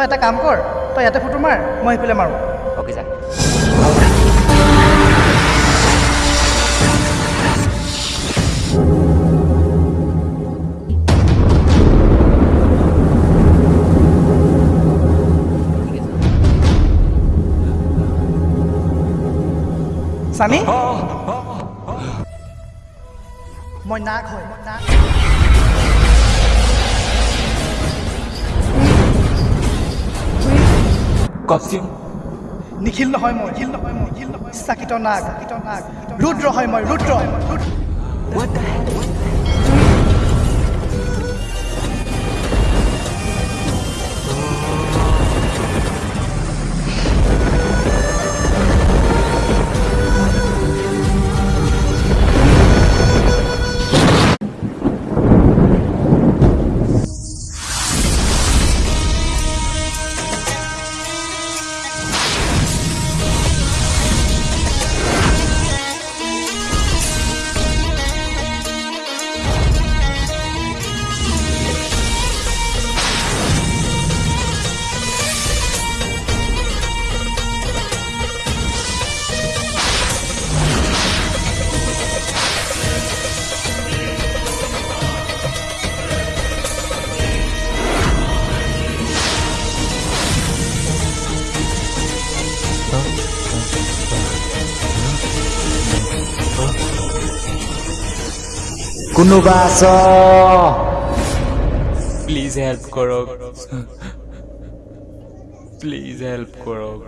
তই এটা কাম কৰ তই ইয়াতে ফটো মাৰ মই সেইফালে মাৰোঁ। অ'কে যা স্বামী? মই নাক হয় মই নাক কষ্টিউম নিখিল নহয় মই নিখিল নহয় মই নিখিল নহয় চাকিত নাগ চাকিত নাগ ৰুদ্ৰ হয় মই ৰুদ্ৰ ৰুদ্ৰ কোনোবা আছ প্লিজ হেল্প কৰক প্লিজ হেল্প কৰক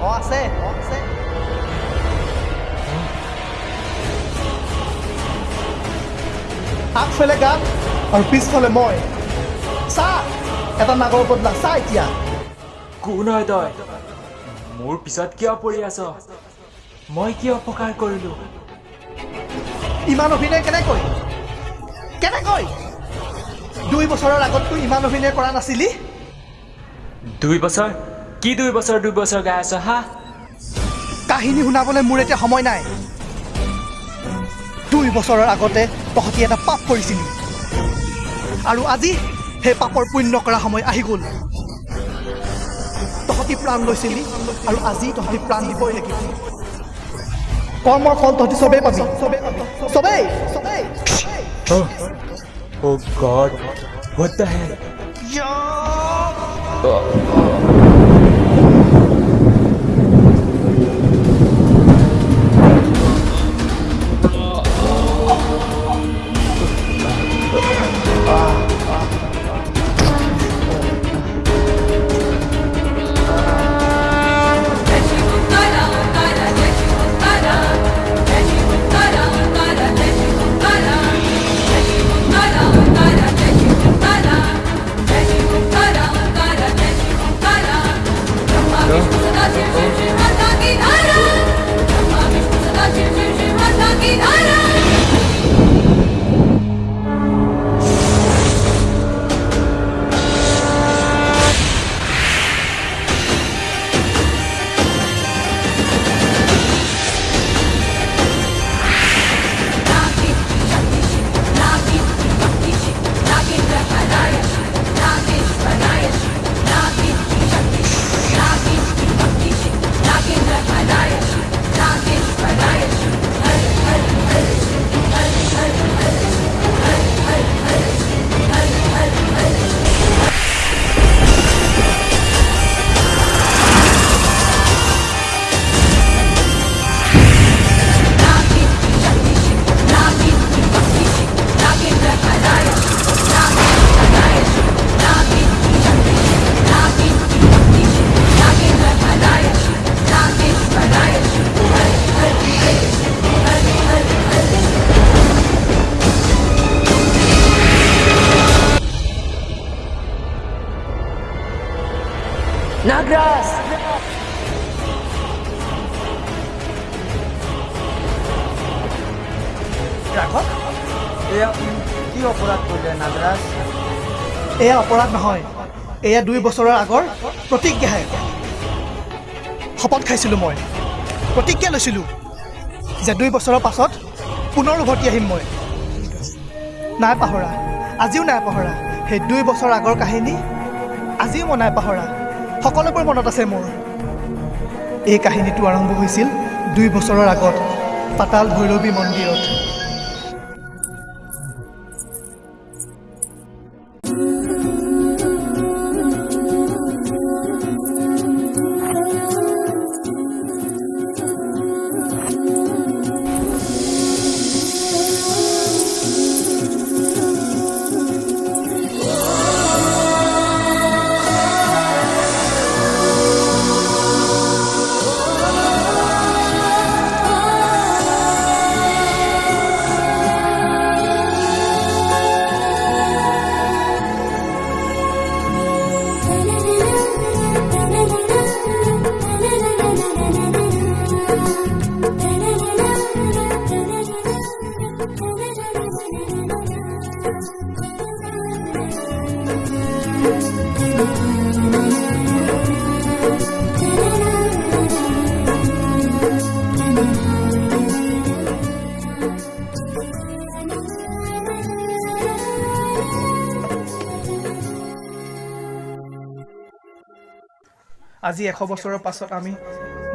অঁ আছে অঁ আছে আগফালে গাত আৰু পিছফালে মই চা এটা নাগৰ বদলা চা এতিয়া কোন হয় তই মোৰ পিছত কিয় পৰি আছ মই কি অপকাৰ কৰিলো ইমান অভিনয় কেনেকৈ কেনেকৈ দুই বছৰৰ আগত তই ইমান অভিনয় কৰা নাছিলি? দুই বছৰ? কি দুই বছৰ? দুই বছৰ গাই আছ হা? কাহিনী শুনাবলৈ মোৰ এতিয়া সময় নাই। দুই বছৰৰ আগতে তহঁতি এটা পাপ কৰিছিলি। আৰু আজি সেই পাপৰ পুণ্য কৰা সময় আহি গ'ল। তহঁতি প্ৰাণ লৈছিলি আৰু আজি তহঁতি প্ৰাণ দিবই লাগিব। কৰ্মৰ ফল তহঁতি চবেই পাবি চবেই পাবি চবেই চবেই Oh God, what the hell? Nagraj এয়া দুই বছৰৰ আগৰ প্ৰতিজ্ঞাহে। শপত খাইছিলোঁ মই। প্ৰতিজ্ঞা লৈছিলোঁ যে দুই বছৰৰ পাছত পুনৰ উভতি আহিম মই। নাই পাহৰা আজিও নাই পাহৰা। সেই দুই বছৰ আগৰ কাহিনী আজিও মই নাই পাহৰা। সকলোবোৰ মনত আছে মোৰ। এই কাহিনীটো আৰম্ভ হৈছিল দুই বছৰৰ আগত পাতাল ভৈৰৱী মন্দিৰত। আজি এশ বছৰৰ পাছত আমি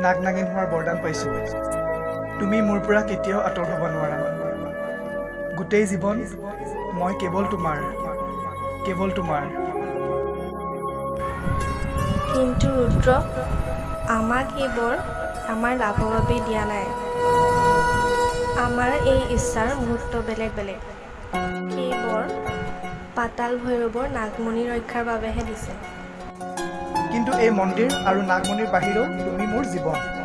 নাগ নাগিন হোৱাৰ বৰদান পাইছোঁ। তুমি মোৰ পৰা কেতিয়াও আঁতৰ হ'ব নোৱাৰা। গোটেই জীৱন মই কেৱল তোমাৰ কেৱল তোমাৰ। কিন্তু ৰুদ্ৰ আমাক এইবোৰ আমাৰ লাভৰ বাবে দিয়া নাই। আমাৰ এই ইচ্ছাৰ মুহূৰ্ত বেলেগ বেলেগ। সেইবোৰ পাতাল ভৈৰৱৰ নাগমণি ৰক্ষাৰ বাবেহে দিছে। কিন্তু এই মন্দিৰ আৰু নাগমণিৰ বাহিৰেও তুমি মোৰ জীৱন।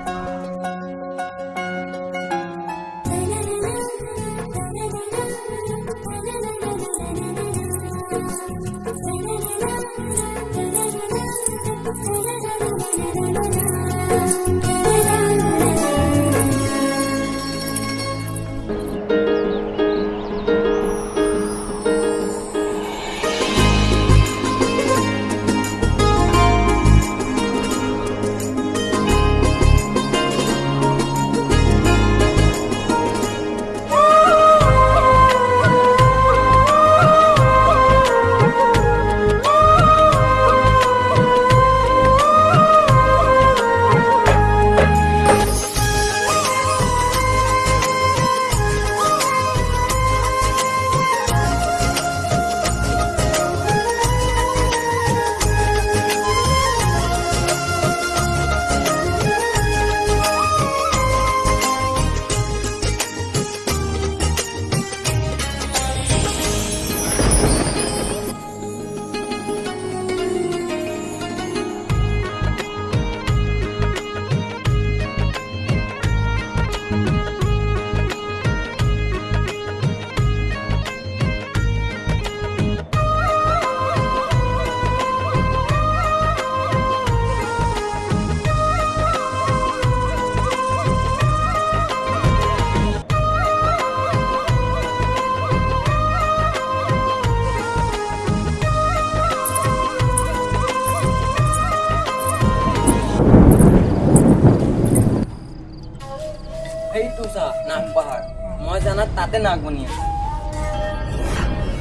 নাগমণি আছে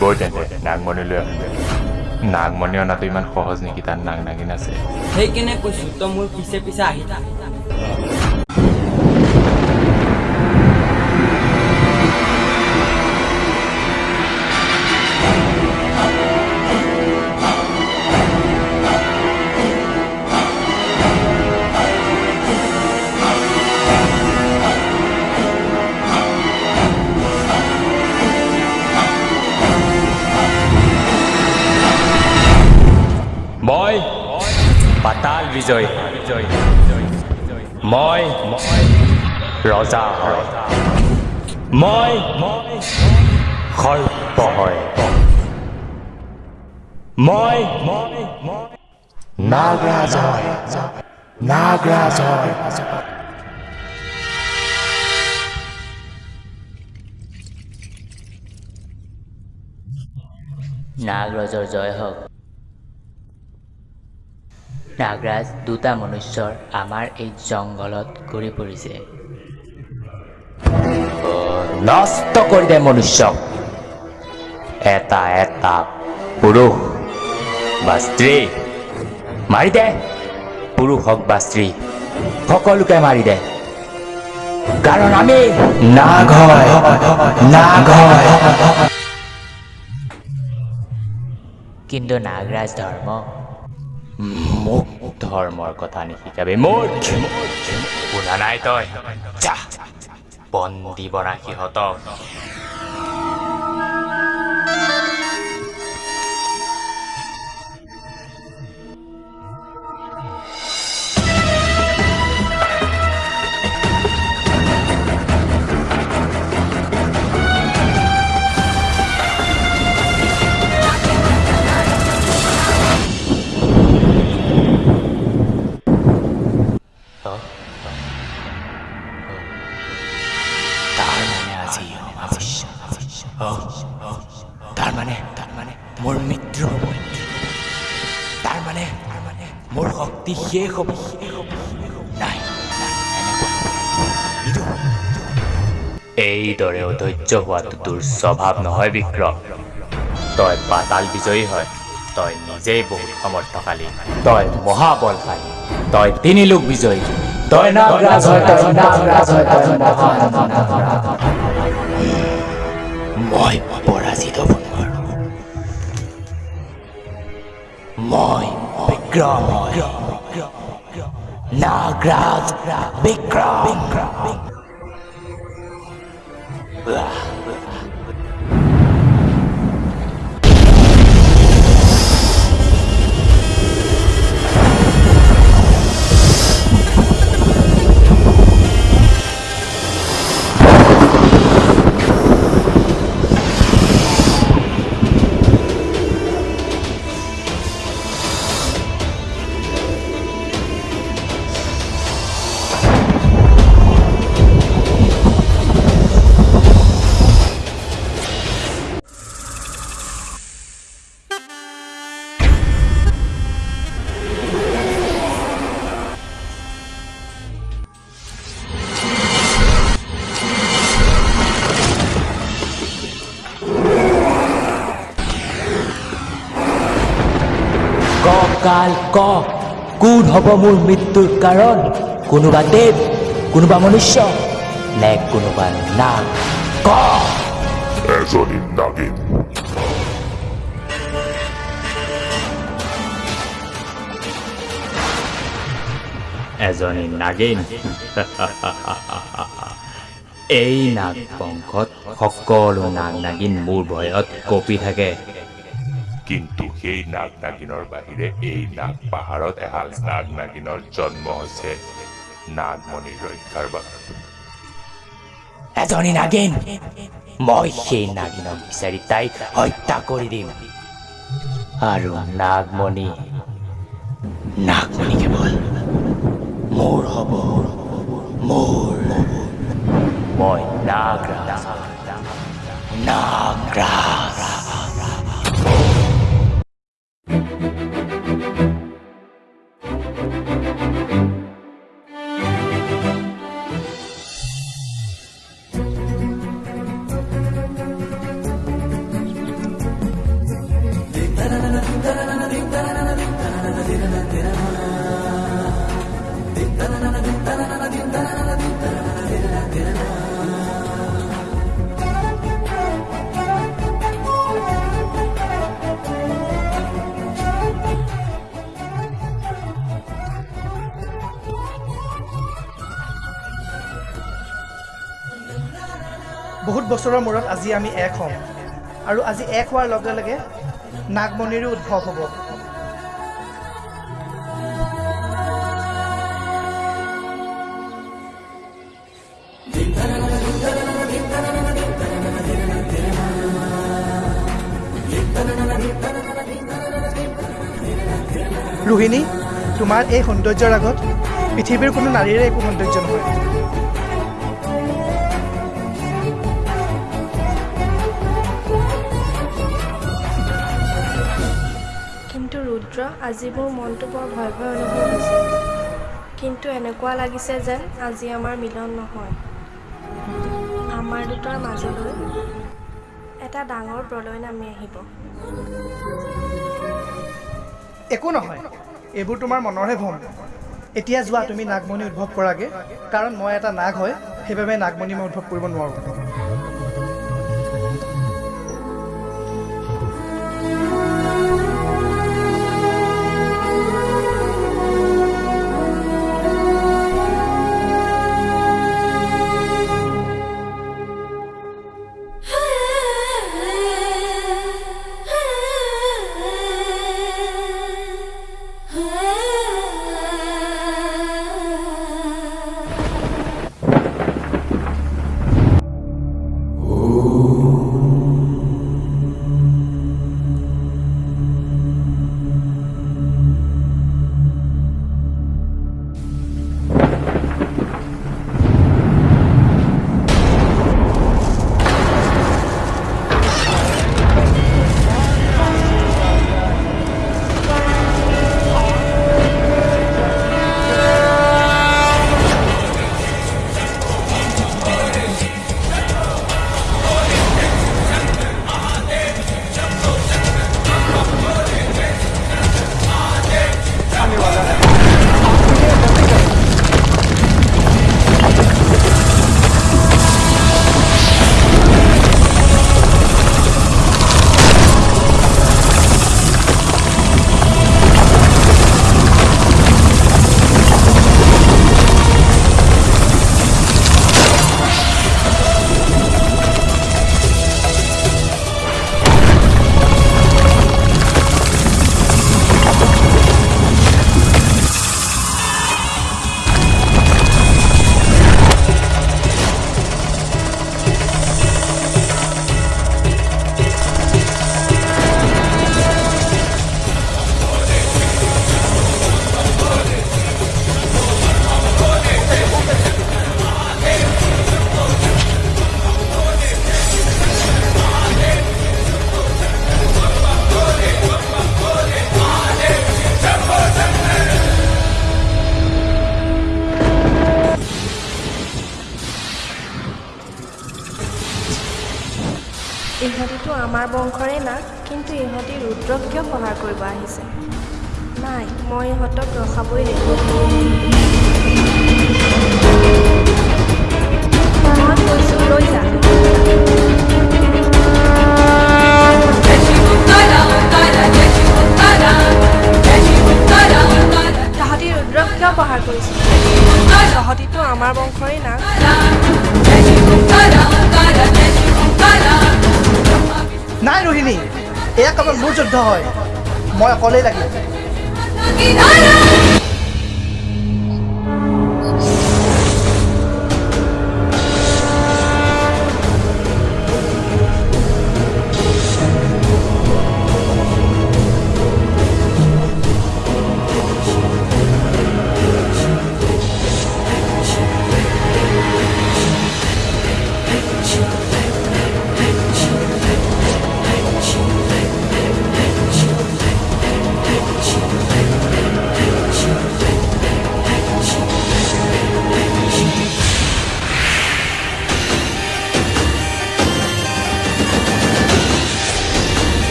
বৈ তেন্তে নাগমণিলৈ আহিলে নাগমণি অনাটো ইমান সহজ নেকি তাত নাগ নাগিন আছে সেইকাৰণে কৈছো তই মোৰ পিছে পিছে আহি থাক পাতাল বিজয় মই ৰজা হয় মই সৰ্প হয় মই নাগৰাজ হয় নাগৰাজ হয় নাগৰাজৰ জয় হওক নাগৰাজ দুটা মনুষ্যৰ আমাৰ এই জংঘলত ঘূৰি ফুৰিছে। নষ্ট কৰি দে মনুষ্যক। এটা এটা পুৰুষ বা স্ত্ৰী। মাৰি দে। পুৰুষ হওক বা স্ত্ৰী সকলোকে মাৰি দে। কাৰণ আমি নাগ নাগ কিন্তু নাগৰাজ ধৰ্ম মোক ধৰ্মৰ কথা নিশিকাবি মোৰ শুনা নাই তই যা বন্দী বনা সিহঁতক হ'ব নাই নাই, এনেকুৱা নিদো। এইদৰে অধৈৰ্য হোৱাটো তোৰ স্বভাৱ নহয় বিক্ৰম তই পাতাল বিজয়ী হয়। তই নিজেই বহুত সমৰ্থশালী তই মহাবলশালী তই তিনি লোক বিজয়ী। তই মই পৰাজিত মই বিক্ৰম হয় নাগৰাজ বিক্ৰম কাল ক। কোন হ'ব মোৰ মৃত্যুৰ কাৰণ? কোনোবা দেৱ কোনোবা মনুষ্য নে কোনোবা নাগ? ক। এজনী নাগিন। এজনী নাগিন। এই নাগ বংশত সকলো নাগ নাগিন মোৰ ভয়ত কঁপি থাকে। কিন্তু সেই নাগ নাগিনৰ বাহিৰে এই নাগ পাহাৰত এহাল নাগ নাগিনৰ জন্ম হৈছে নাগমণিৰ ৰক্ষাৰ বাবে। এজনী নাগিন, মই সেই নাগিনক বিচাৰি তাইক হত্যা কৰি দিম। আৰু নাগমণি নাগমণি কেৱল মোৰ হ'ব, মোৰ। মই নাগ নাগৰাজ নাগৰাজ। বহুত বছৰৰ মূৰত আজি আমি এক হ'ম। আৰু আজি এক হোৱাৰ লগে লগে নাগমণিৰো উদ্ভৱ হ'ব। ৰোহিণী তোমাৰ এই সৌন্দৰ্যৰ আগত পৃথিৱীৰ কোনো নাৰীৰে একো সৌন্দৰ্য নহয়। আজি মোৰ মনটো বৰ ভয় ভয় অনুভৱ হৈছে। কিন্তু এনেকুৱা লাগিছে যেন আজি আমাৰ মিলন নহয়। আমাৰ দুটাৰ মাজলৈ এটা ডাঙৰ প্ৰলয় নামি আহিব। একো নহয় এইবোৰ তোমাৰ মনৰহে ভ্ৰম। এতিয়া যোৱা তুমি নাগমণি উদ্ভৱ কৰাগে। কাৰণ মই এটা নাগ হয় সেইবাবে নাগমণি মই উদ্ভৱ কৰিব নোৱাৰোঁ। ইহঁতিতো আমাৰ বংশৰে না কিন্তু ইহঁতি ৰুদ্ৰক কিয় সহায় কৰিব আহিছে? নাই মই ইহঁতক ৰখাবই লাগিব। মই কৈছোঁ লৈ যা তাহাঁতি ৰুদ্ৰক কিয় প্ৰহাৰ কৰিছে? তহঁতিতো আমাৰ বংশৰে না। নাই ৰোহিণী এয়া কেৱল মোৰ যুদ্ধ হয়। মই অকলেই লাগিম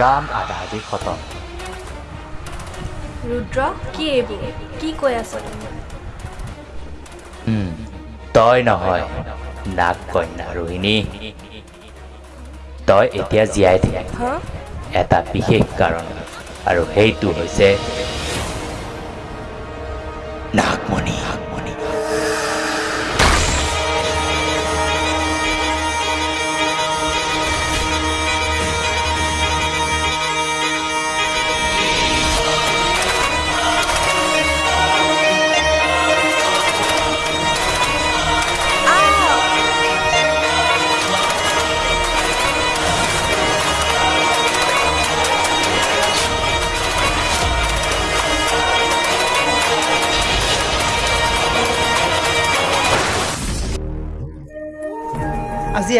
কাম আধা আধি খতম। ৰুদ্ৰ কি এইবোৰ কি কৈ আছ তই নহয় নাগ কন্যা ৰোহিণী। তই এতিয়া জীয়াই থাক। এটা বিশেষ কাৰণ আৰু সেইটো হৈছে নাগমণি।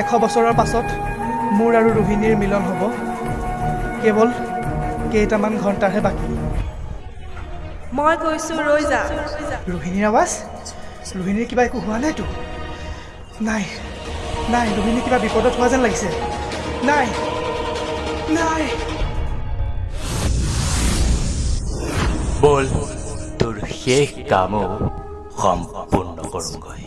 এশ বছৰৰ পাছত মোৰ আৰু ৰোহিণীৰ মিলন হ'ব। কেৱল কেইটামান ঘণ্টাহে বাকী। মই কৈছোঁ ৰৈ যা। ৰোহিণীৰ আৱাজ? ৰোহিণীৰ কিবা একো হোৱা নাইতো? নাই নাই ৰোহিণী কিবা বিপদত হোৱা যেন লাগিছে। নাই নাই। বল তোৰ শেষ কামো সম্পূৰ্ণ কৰোঁগৈ।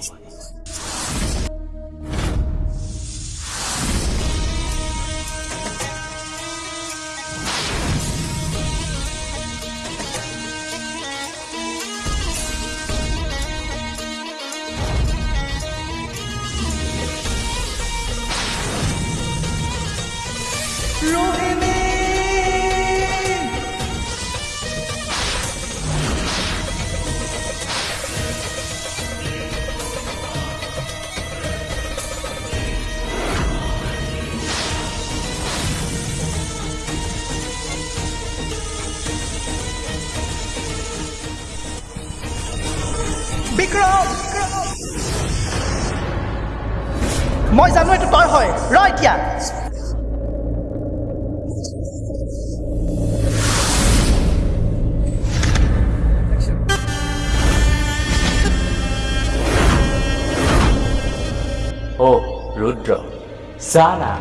চা না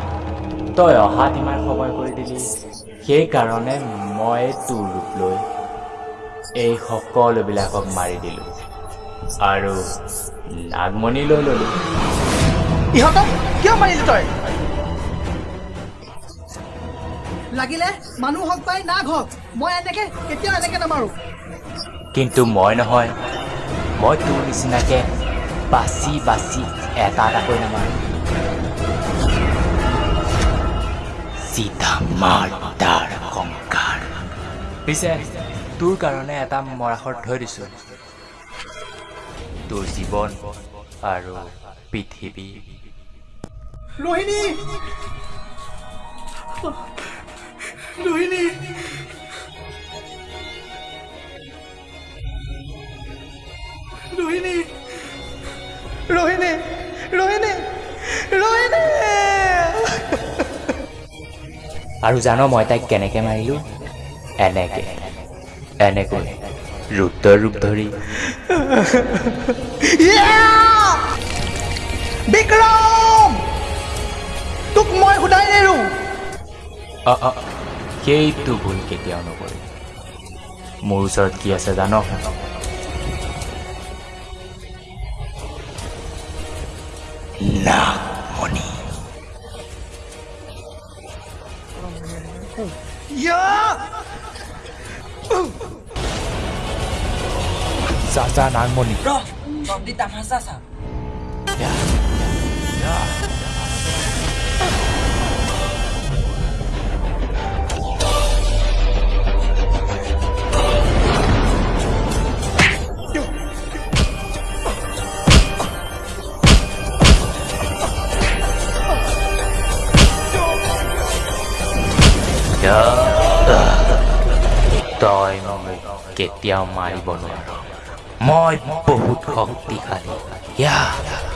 তই অহাত ইমান সময় কৰি দিলি। সেইকাৰণে মই তোৰ ৰূপ লৈ এই সকলোবিলাকক মাৰি দিলোঁ। আৰু নাগমণি লৈ ল'লোঁ। ইহঁতক কিয় মাৰিলি তই? লাগিলে মানুহ হওক পাই নাগ হওক মই এনেকে কেতিয়াও এনেকে নামাৰো। কিন্তু মই নহয় মই তোৰ নিচিনাকে বাচি বাচি এটা এটাকৈ নামাৰোঁ। মাৰ তাৰ সংকাৰ পিছে তোৰ কাৰণে এটা মৰাশত থৈ দিছোঁ। তোৰ জীৱন আৰু পৃথিৱী। ৰোহিণী! ৰোহিণী! ৰোহিণী! ৰোহিণী! ৰোহিণী! ৰোহিণী! আৰু জান মই তাইক কেনেকৈ মাৰিলোঁ? এনেকৈ। এনেকৈ ৰুদ্ৰৰ ৰূপ ধৰি! বিক্ৰম! তোক মই সোধাই নেৰো। অ অ সেইটো ভুল কেতিয়াও নকৰিম মোৰ ওচৰত কি আছে জান? নাগমণি Yeah! চা চা নাগমণি ৰ তহঁতি তামাচা চা তই মোক কেতিয়াও মাৰিব নোৱাৰ মই বহুত শক্তিশালী ইয়া ৰোহিণী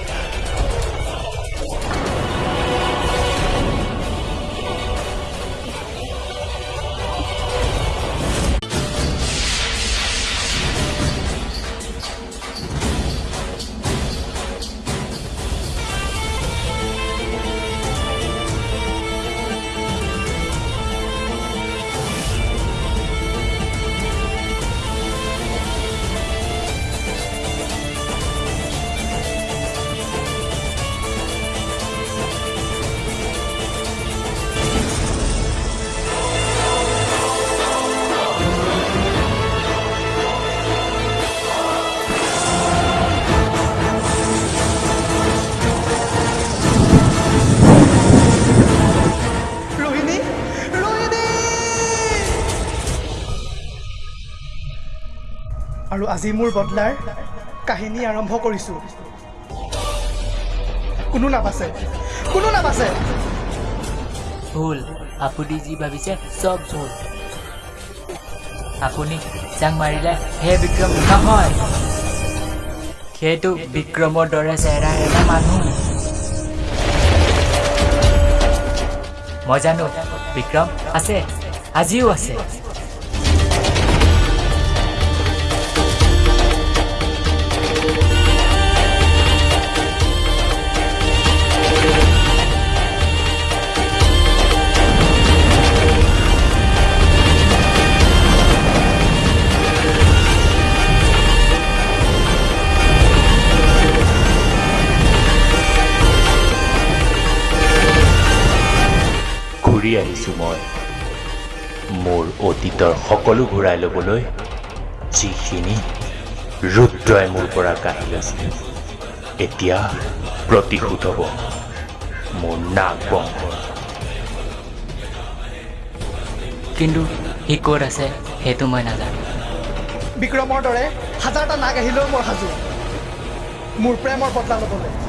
আজি মোৰ বদলাৰ কাহিনী আৰম্ভ কৰিছোঁ। কোনো নাবাচে কোনো নাবাচে ভুল। আপুনি যি ভাবিছে চব ভুল। আপুনি যাক মাৰিলে সেই বিক্ৰম নহয়। সেইটো বিক্ৰমৰ দৰে চেহেৰা এটা মানুহ। মই জানো বিক্ৰম আছে আজিও আছে। ঘূৰি আহিছোঁ মই। মোৰ অতীতৰ সকলো ঘূৰাই ল'বলৈ যিখিনি ৰুদ্ৰই মোৰ পৰা কাঢ়ি লৈছিল এতিয়া প্ৰতিশোধ হ'ব মোৰ নাগ বংশৰ কিন্তু সি ক'ত আছে সেইটো মই নাজানো। বিক্ৰমৰ দৰে হাজাৰটা নাগ আহিলেও মই সাজু। মোৰ প্ৰেমৰ বদলা ল'বলৈ।